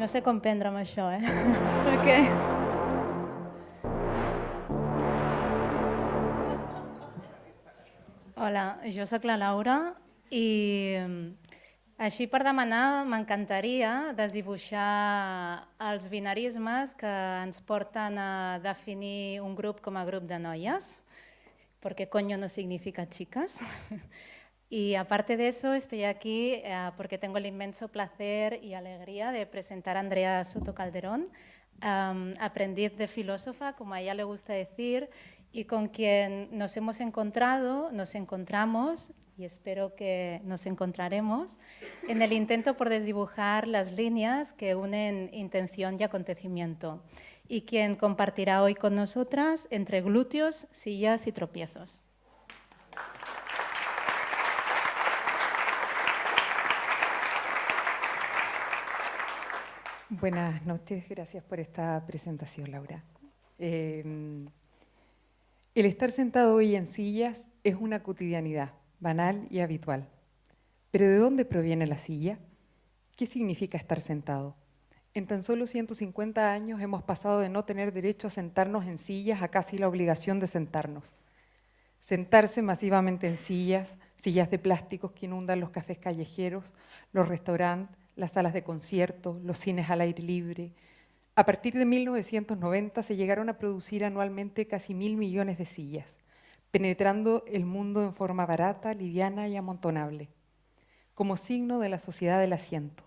No sé com prendre amb això, eh? Perquè... Hola, jo sóc la Laura i així per demanar m'encantaria desdibuixar els binarismes que ens porten a definir un grup com a grup de noies, perquè coño no significa chicas. Y aparte de eso, estoy aquí eh, porque tengo el inmenso placer y alegría de presentar a Andrea Soto Calderón, aprendiz de filósofa, como a ella le gusta decir, y con quien nos hemos encontrado, nos encontramos, y espero que nos encontraremos, en el intento por desdibujar las líneas que unen intención y acontecimiento, y quien compartirá hoy con nosotras entre glúteos, sillas y tropiezos. Buenas noches, gracias por esta presentación, Laura. Eh, el estar sentado hoy en sillas es una cotidianidad, banal y habitual. Pero ¿de dónde proviene la silla? ¿Qué significa estar sentado? En tan solo 150 años hemos pasado de no tener derecho a sentarnos en sillas a casi la obligación de sentarnos. Sentarse masivamente en sillas, sillas de plásticos que inundan los cafés callejeros, los restaurantes, las salas de conciertos, los cines al aire libre. A partir de 1990 se llegaron a producir anualmente casi mil millones de sillas, penetrando el mundo en forma barata, liviana y amontonable, como signo de la sociedad del asiento.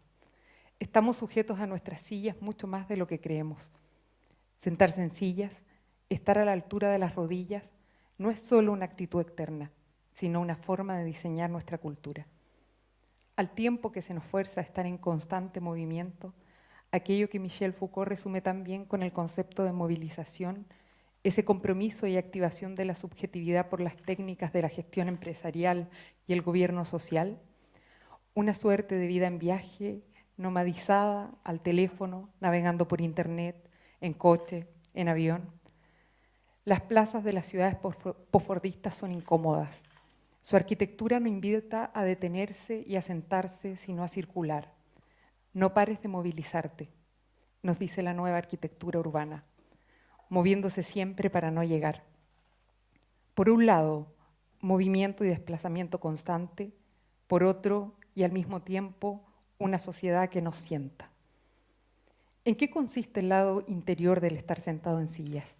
Estamos sujetos a nuestras sillas mucho más de lo que creemos. Sentarse en sillas, estar a la altura de las rodillas, no es solo una actitud externa, sino una forma de diseñar nuestra cultura al tiempo que se nos fuerza a estar en constante movimiento, aquello que Michel Foucault resume también con el concepto de movilización, ese compromiso y activación de la subjetividad por las técnicas de la gestión empresarial y el gobierno social, una suerte de vida en viaje, nomadizada, al teléfono, navegando por internet, en coche, en avión. Las plazas de las ciudades posfordistas son incómodas, su arquitectura no invita a detenerse y a sentarse, sino a circular. No pares de movilizarte, nos dice la nueva arquitectura urbana, moviéndose siempre para no llegar. Por un lado, movimiento y desplazamiento constante, por otro, y al mismo tiempo, una sociedad que nos sienta. ¿En qué consiste el lado interior del estar sentado en sillas?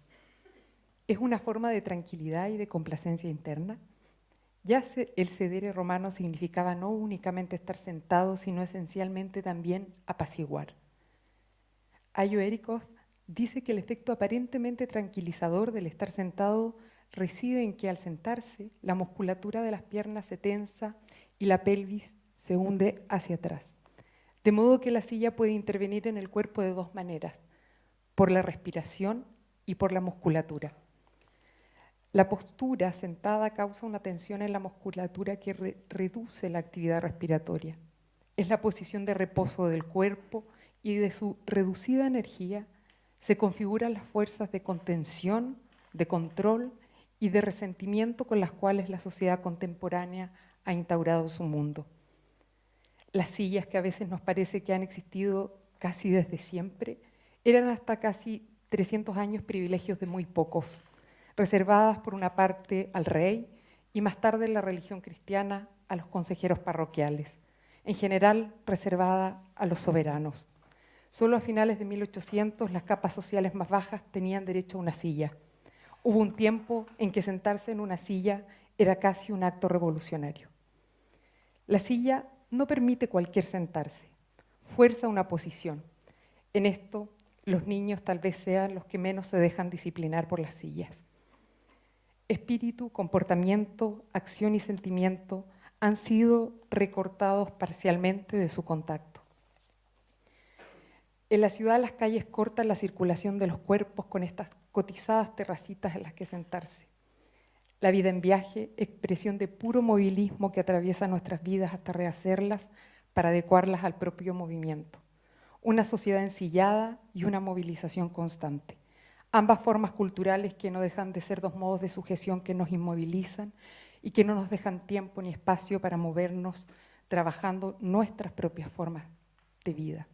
¿Es una forma de tranquilidad y de complacencia interna? Ya el sedere romano significaba no únicamente estar sentado, sino esencialmente también apaciguar. Ayo Erikov dice que el efecto aparentemente tranquilizador del estar sentado reside en que al sentarse la musculatura de las piernas se tensa y la pelvis se hunde hacia atrás. De modo que la silla puede intervenir en el cuerpo de dos maneras, por la respiración y por la musculatura. La postura sentada causa una tensión en la musculatura que reduce la actividad respiratoria. Es la posición de reposo del cuerpo y de su reducida energía se configuran las fuerzas de contención, de control y de resentimiento con las cuales la sociedad contemporánea ha instaurado su mundo. Las sillas que a veces nos parece que han existido casi desde siempre, eran hasta casi 300 años privilegios de muy pocos reservadas por una parte al rey y más tarde en la religión cristiana a los consejeros parroquiales, en general reservada a los soberanos. Solo a finales de 1800 las capas sociales más bajas tenían derecho a una silla. Hubo un tiempo en que sentarse en una silla era casi un acto revolucionario. La silla no permite cualquier sentarse, fuerza una posición. En esto, los niños tal vez sean los que menos se dejan disciplinar por las sillas. Espíritu, comportamiento, acción y sentimiento han sido recortados parcialmente de su contacto. En la ciudad las calles cortan la circulación de los cuerpos con estas cotizadas terracitas en las que sentarse. La vida en viaje, expresión de puro movilismo que atraviesa nuestras vidas hasta rehacerlas para adecuarlas al propio movimiento. Una sociedad ensillada y una movilización constante ambas formas culturales que no dejan de ser dos modos de sujeción que nos inmovilizan y que no nos dejan tiempo ni espacio para movernos trabajando nuestras propias formas de vida.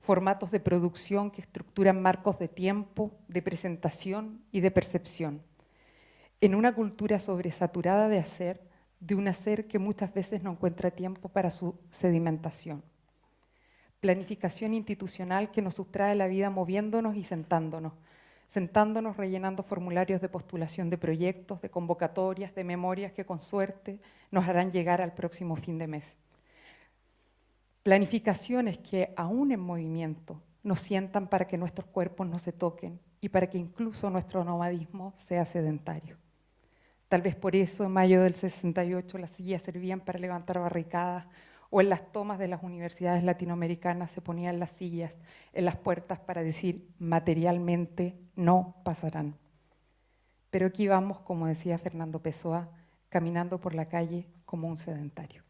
formatos de producción que estructuran marcos de tiempo, de presentación y de percepción. En una cultura sobresaturada de hacer, de un hacer que muchas veces no encuentra tiempo para su sedimentación. Planificación institucional que nos sustrae la vida moviéndonos y sentándonos, sentándonos rellenando formularios de postulación de proyectos, de convocatorias, de memorias que con suerte nos harán llegar al próximo fin de mes. Planificaciones que, aún en movimiento, nos sientan para que nuestros cuerpos no se toquen y para que incluso nuestro nomadismo sea sedentario. Tal vez por eso en mayo del 68 las sillas servían para levantar barricadas o en las tomas de las universidades latinoamericanas se ponían las sillas en las puertas para decir materialmente no pasarán. Pero aquí vamos, como decía Fernando Pessoa, caminando por la calle como un sedentario.